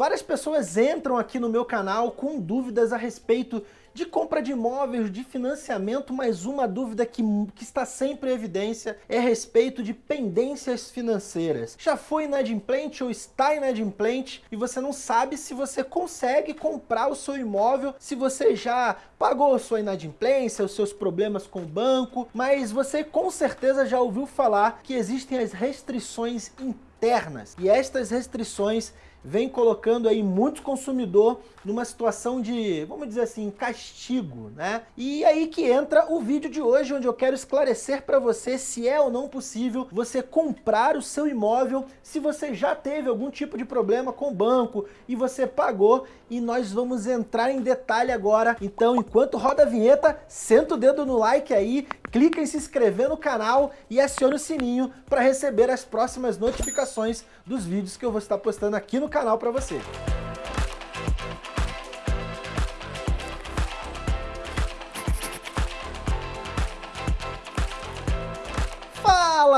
Várias pessoas entram aqui no meu canal com dúvidas a respeito de compra de imóveis, de financiamento, mas uma dúvida que, que está sempre em evidência é a respeito de pendências financeiras. Já foi inadimplente ou está inadimplente e você não sabe se você consegue comprar o seu imóvel, se você já pagou sua inadimplência, os seus problemas com o banco, mas você com certeza já ouviu falar que existem as restrições internas e estas restrições vem colocando aí muito consumidor numa situação de, vamos dizer assim, castigo, né? E aí que entra o vídeo de hoje, onde eu quero esclarecer para você se é ou não possível você comprar o seu imóvel se você já teve algum tipo de problema com o banco e você pagou e nós vamos entrar em detalhe agora. Então, enquanto roda a vinheta, senta o dedo no like aí, clica em se inscrever no canal e aciona o sininho para receber as próximas notificações dos vídeos que eu vou estar postando aqui no canal para você.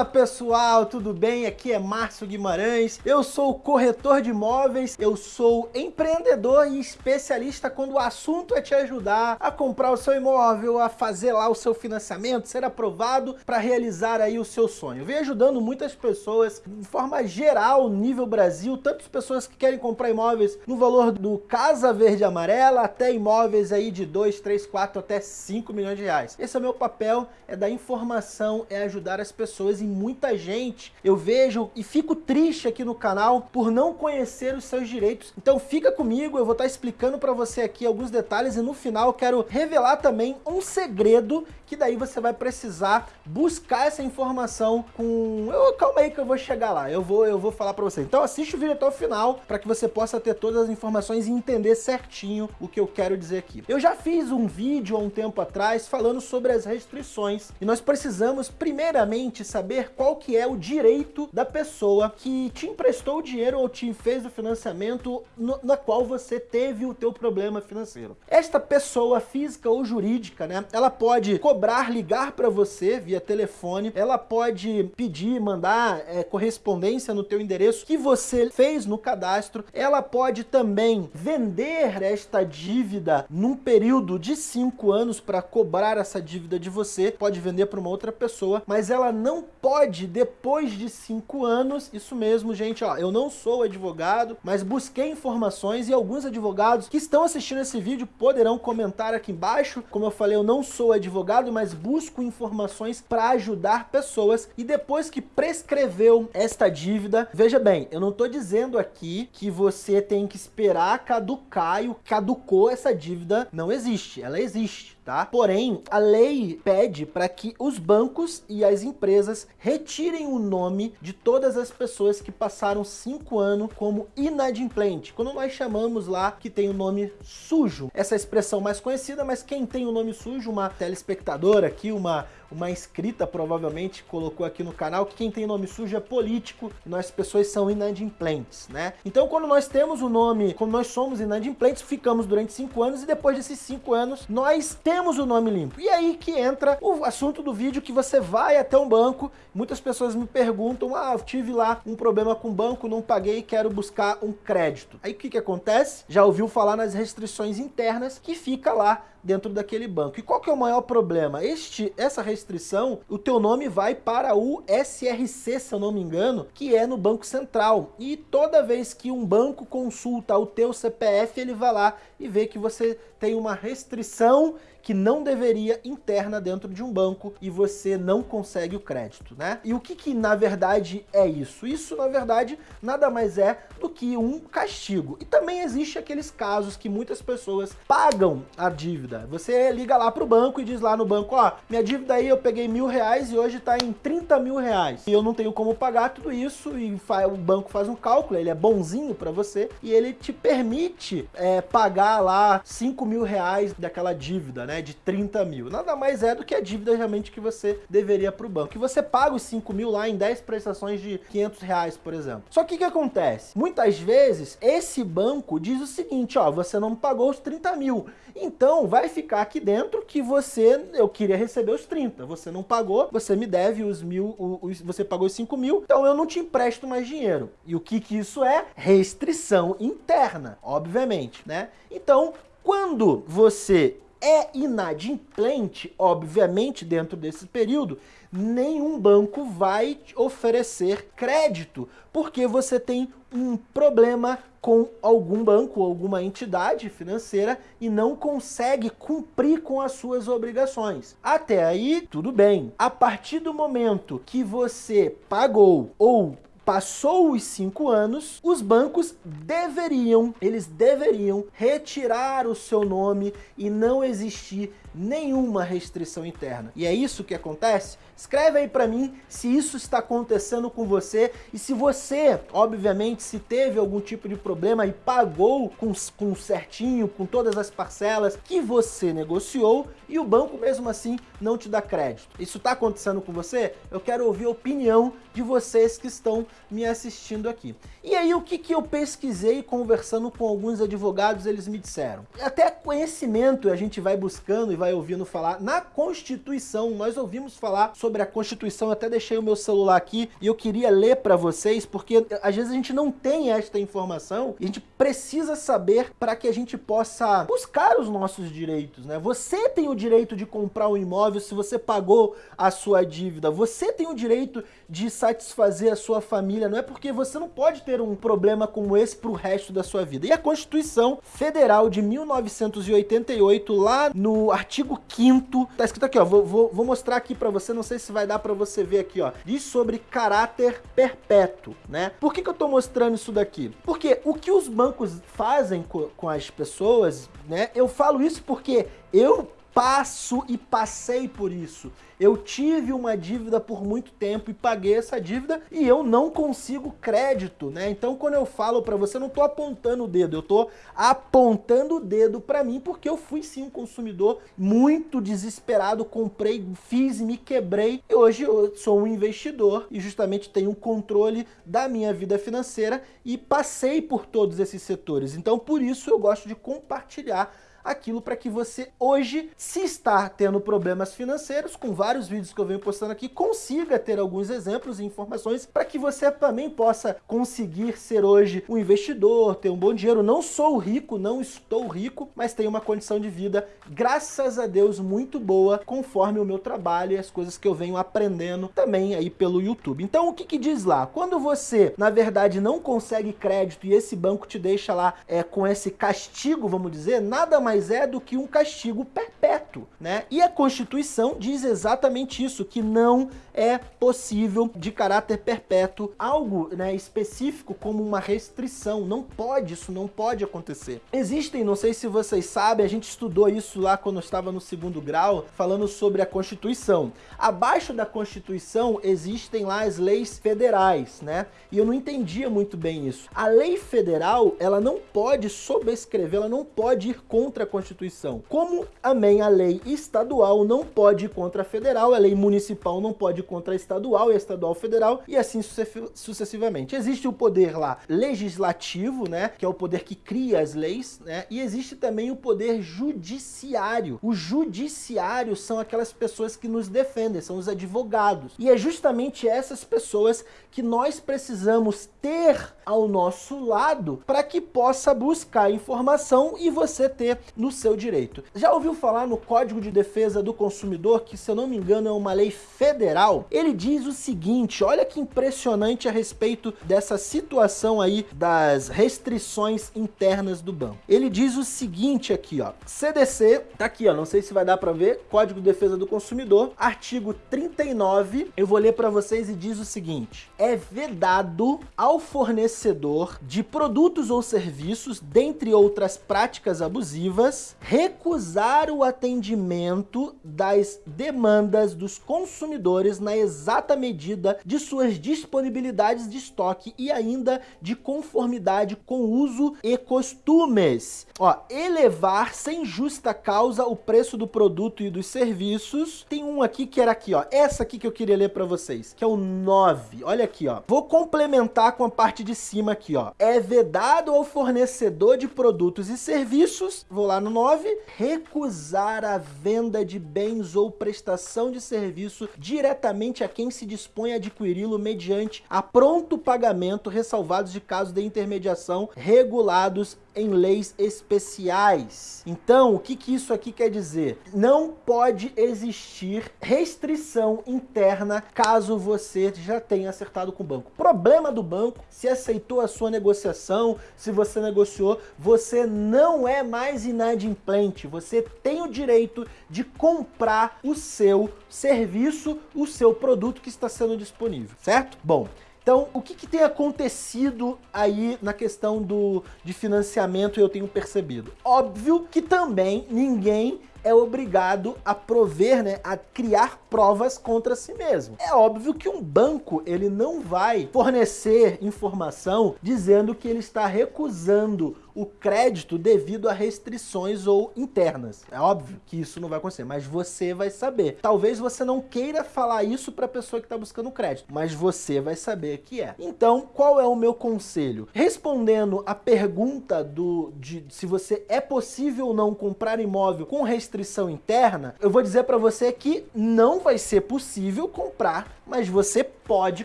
Fala pessoal, tudo bem? Aqui é Márcio Guimarães, eu sou corretor de imóveis, eu sou empreendedor e especialista quando o assunto é te ajudar a comprar o seu imóvel, a fazer lá o seu financiamento, ser aprovado para realizar aí o seu sonho. Venho ajudando muitas pessoas de forma geral, nível Brasil, tantas pessoas que querem comprar imóveis no valor do Casa Verde Amarela até imóveis aí de 2, 3, 4 até 5 milhões de reais. Esse é o meu papel, é dar informação, é ajudar as pessoas pessoas e muita gente eu vejo e fico triste aqui no canal por não conhecer os seus direitos. Então fica comigo, eu vou estar explicando para você aqui alguns detalhes e no final quero revelar também um segredo que daí você vai precisar buscar essa informação com... Eu, calma aí que eu vou chegar lá, eu vou, eu vou falar para você. Então assiste o vídeo até o final para que você possa ter todas as informações e entender certinho o que eu quero dizer aqui. Eu já fiz um vídeo há um tempo atrás falando sobre as restrições e nós precisamos primeiramente saber qual que é o direito da pessoa que te emprestou o dinheiro ou te fez o financiamento no, na qual você teve o teu problema financeiro. Esta pessoa física ou jurídica, né, ela pode cobrar cobrar, ligar para você via telefone, ela pode pedir, mandar é, correspondência no teu endereço que você fez no cadastro, ela pode também vender esta dívida num período de cinco anos para cobrar essa dívida de você, pode vender para uma outra pessoa, mas ela não pode, depois de cinco anos, isso mesmo, gente, ó, eu não sou advogado, mas busquei informações e alguns advogados que estão assistindo esse vídeo poderão comentar aqui embaixo, como eu falei, eu não sou advogado, mas busco informações para ajudar pessoas. E depois que prescreveu esta dívida, veja bem, eu não estou dizendo aqui que você tem que esperar caducar e o caducou essa dívida, não existe, ela existe tá? Porém, a lei pede para que os bancos e as empresas retirem o nome de todas as pessoas que passaram cinco anos como inadimplente, quando nós chamamos lá que tem o nome sujo. Essa expressão mais conhecida, mas quem tem o nome sujo, uma telespectadora aqui, uma uma inscrita provavelmente colocou aqui no canal que quem tem nome sujo é político e nós pessoas são inadimplentes, né? Então quando nós temos o nome, quando nós somos inadimplentes, ficamos durante cinco anos e depois desses cinco anos nós temos o nome limpo. E aí que entra o assunto do vídeo que você vai até um banco, muitas pessoas me perguntam, ah, eu tive lá um problema com o banco, não paguei, quero buscar um crédito. Aí o que que acontece? Já ouviu falar nas restrições internas que fica lá dentro daquele banco. E qual que é o maior problema? Este, essa restrição, o teu nome vai para o SRC, se eu não me engano, que é no Banco Central. E toda vez que um banco consulta o teu CPF, ele vai lá e vê que você tem uma restrição que não deveria interna dentro de um banco e você não consegue o crédito, né? E o que que na verdade é isso? Isso na verdade nada mais é do que um castigo. E também existe aqueles casos que muitas pessoas pagam a dívida. Você liga lá pro banco e diz lá no banco, ó, minha dívida aí eu peguei mil reais e hoje tá em 30 mil reais. E eu não tenho como pagar tudo isso e o banco faz um cálculo, ele é bonzinho para você e ele te permite é, pagar lá 5 mil reais daquela dívida, né? Né, de 30 mil. Nada mais é do que a dívida realmente que você deveria para o banco. E você paga os 5 mil lá em 10 prestações de 500 reais, por exemplo. Só que o que acontece? Muitas vezes esse banco diz o seguinte, ó, você não pagou os 30 mil. Então vai ficar aqui dentro que você, eu queria receber os 30. conta. Você não pagou, você me deve os mil, os, você pagou os 5 mil, então eu não te empresto mais dinheiro. E o que que isso é? Restrição interna, obviamente, né? Então, quando você é inadimplente, obviamente, dentro desse período, nenhum banco vai oferecer crédito, porque você tem um problema com algum banco, alguma entidade financeira e não consegue cumprir com as suas obrigações. Até aí, tudo bem. A partir do momento que você pagou ou Passou os cinco anos, os bancos deveriam, eles deveriam retirar o seu nome e não existir nenhuma restrição interna. E é isso que acontece? Escreve aí para mim se isso está acontecendo com você e se você, obviamente, se teve algum tipo de problema e pagou com, com certinho, com todas as parcelas que você negociou e o banco mesmo assim não te dá crédito. Isso está acontecendo com você? Eu quero ouvir a opinião de vocês que estão me assistindo aqui. E aí o que, que eu pesquisei conversando com alguns advogados, eles me disseram. Até conhecimento a gente vai buscando e vai ouvindo falar na Constituição. Nós ouvimos falar sobre a Constituição, até deixei o meu celular aqui e eu queria ler para vocês, porque às vezes a gente não tem esta informação e a gente precisa saber para que a gente possa buscar os nossos direitos, né? Você tem o direito de comprar um imóvel se você pagou a sua dívida. Você tem o direito de satisfazer a sua família. Não é porque você não pode ter um problema como esse para o resto da sua vida. E a Constituição Federal de 1988, lá no artigo artigo 5 tá escrito aqui, ó, vou, vou, vou mostrar aqui para você, não sei se vai dar para você ver aqui, ó. Diz sobre caráter perpétuo, né? Por que, que eu tô mostrando isso daqui? Porque o que os bancos fazem com, com as pessoas, né? Eu falo isso porque eu passo e passei por isso. Eu tive uma dívida por muito tempo e paguei essa dívida e eu não consigo crédito, né? Então quando eu falo para você, eu não tô apontando o dedo, eu tô apontando o dedo para mim porque eu fui sim um consumidor muito desesperado, comprei, fiz e me quebrei e hoje eu sou um investidor e justamente tenho um controle da minha vida financeira e passei por todos esses setores. Então por isso eu gosto de compartilhar aquilo para que você hoje, se está tendo problemas financeiros, com vários vídeos que eu venho postando aqui, consiga ter alguns exemplos e informações para que você também possa conseguir ser hoje um investidor, ter um bom dinheiro. Não sou rico, não estou rico, mas tenho uma condição de vida, graças a Deus, muito boa, conforme o meu trabalho e as coisas que eu venho aprendendo também aí pelo YouTube. Então o que, que diz lá? Quando você, na verdade, não consegue crédito e esse banco te deixa lá é, com esse castigo, vamos dizer, nada mais mais é do que um castigo perpétuo, né? E a Constituição diz exatamente isso, que não é possível de caráter perpétuo algo né, específico como uma restrição. Não pode, isso não pode acontecer. Existem, não sei se vocês sabem, a gente estudou isso lá quando estava no segundo grau, falando sobre a Constituição. Abaixo da Constituição existem lá as leis federais, né? E eu não entendia muito bem isso. A lei federal, ela não pode sobrescrever, ela não pode ir contra contra a Constituição. Como, amém, a lei estadual não pode ir contra a federal, a lei municipal não pode ir contra a estadual e a estadual federal, e assim sucessivamente. Existe o poder lá legislativo, né, que é o poder que cria as leis, né, e existe também o poder judiciário. O judiciário são aquelas pessoas que nos defendem, são os advogados. E é justamente essas pessoas que nós precisamos ter ao nosso lado para que possa buscar informação e você ter no seu direito. Já ouviu falar no Código de Defesa do Consumidor, que se eu não me engano é uma lei federal? Ele diz o seguinte, olha que impressionante a respeito dessa situação aí das restrições internas do banco. Ele diz o seguinte aqui, ó, CDC, tá aqui, ó, não sei se vai dar para ver, Código de Defesa do Consumidor, artigo 39, eu vou ler para vocês e diz o seguinte, é vedado ao fornecedor de produtos ou serviços, dentre outras práticas abusivas, recusar o atendimento das demandas dos consumidores na exata medida de suas disponibilidades de estoque e ainda de conformidade com uso e costumes. Ó, elevar sem justa causa o preço do produto e dos serviços. Tem um aqui que era aqui, ó. Essa aqui que eu queria ler para vocês, que é o 9. Olha aqui, ó. Vou complementar com a parte de cima aqui, ó. É vedado ao fornecedor de produtos e serviços, vou lá lá no 9, recusar a venda de bens ou prestação de serviço diretamente a quem se dispõe a adquiri-lo mediante a pronto pagamento, ressalvados de casos de intermediação regulados em leis especiais. Então, o que, que isso aqui quer dizer? Não pode existir restrição interna caso você já tenha acertado com o banco. Problema do banco, se aceitou a sua negociação, se você negociou, você não é mais inadimplente, você tem o direito de comprar o seu serviço, o seu produto que está sendo disponível, certo? Bom, então, o que, que, tem acontecido aí na questão do, de financiamento eu tenho percebido? Óbvio que também ninguém é obrigado a prover, né, a criar provas contra si mesmo. É óbvio que um banco ele não vai fornecer informação dizendo que ele está recusando o crédito devido a restrições ou internas. É óbvio que isso não vai acontecer, mas você vai saber. Talvez você não queira falar isso para a pessoa que está buscando crédito, mas você vai saber que é. Então, qual é o meu conselho? Respondendo a pergunta do de se você é possível ou não comprar imóvel com restrição interna, eu vou dizer para você que não vai ser possível comprar, mas você pode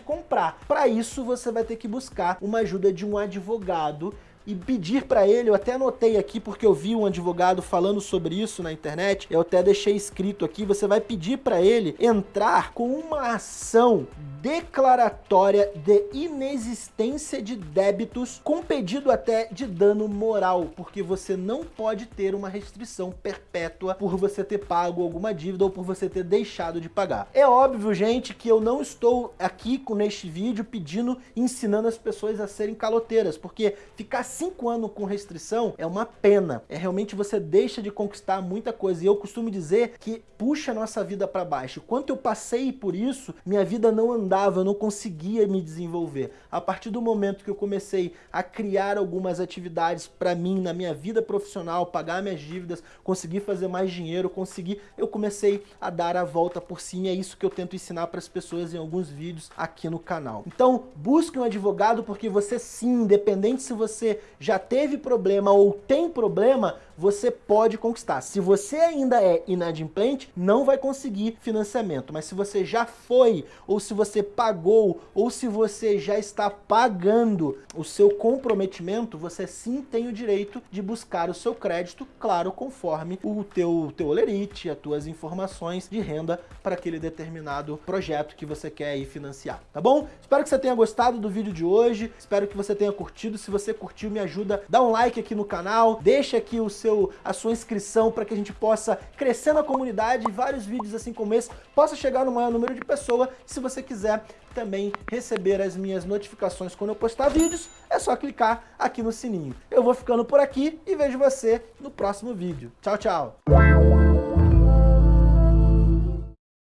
comprar. Para isso, você vai ter que buscar uma ajuda de um advogado e pedir para ele, eu até anotei aqui porque eu vi um advogado falando sobre isso na internet, eu até deixei escrito aqui, você vai pedir para ele entrar com uma ação declaratória de inexistência de débitos com pedido até de dano moral, porque você não pode ter uma restrição perpétua por você ter pago alguma dívida ou por você ter deixado de pagar. É óbvio, gente, que eu não estou aqui com neste vídeo pedindo, ensinando as pessoas a serem caloteiras, porque ficar cinco anos com restrição é uma pena. É realmente você deixa de conquistar muita coisa. E eu costumo dizer que puxa nossa vida para baixo. Quanto eu passei por isso, minha vida não eu não conseguia me desenvolver. A partir do momento que eu comecei a criar algumas atividades para mim, na minha vida profissional, pagar minhas dívidas, conseguir fazer mais dinheiro, conseguir, eu comecei a dar a volta por cima. É isso que eu tento ensinar para as pessoas em alguns vídeos aqui no canal. Então, busque um advogado porque você sim, independente se você já teve problema ou tem problema, você pode conquistar. Se você ainda é inadimplente, não vai conseguir financiamento. Mas se você já foi, ou se você pagou, ou se você já está pagando o seu comprometimento, você sim tem o direito de buscar o seu crédito, claro, conforme o teu, teu olerite, as tuas informações de renda para aquele determinado projeto que você quer ir financiar, tá bom? Espero que você tenha gostado do vídeo de hoje, espero que você tenha curtido. Se você curtiu, me ajuda, dá um like aqui no canal, deixa aqui o seu a sua inscrição para que a gente possa crescer na comunidade e vários vídeos assim como esse possa chegar no maior número de pessoas. Se você quiser também receber as minhas notificações quando eu postar vídeos, é só clicar aqui no sininho. Eu vou ficando por aqui e vejo você no próximo vídeo. Tchau, tchau!